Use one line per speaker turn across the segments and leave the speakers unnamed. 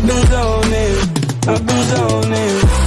I've been zoning, I've been zoning.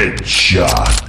Headshot.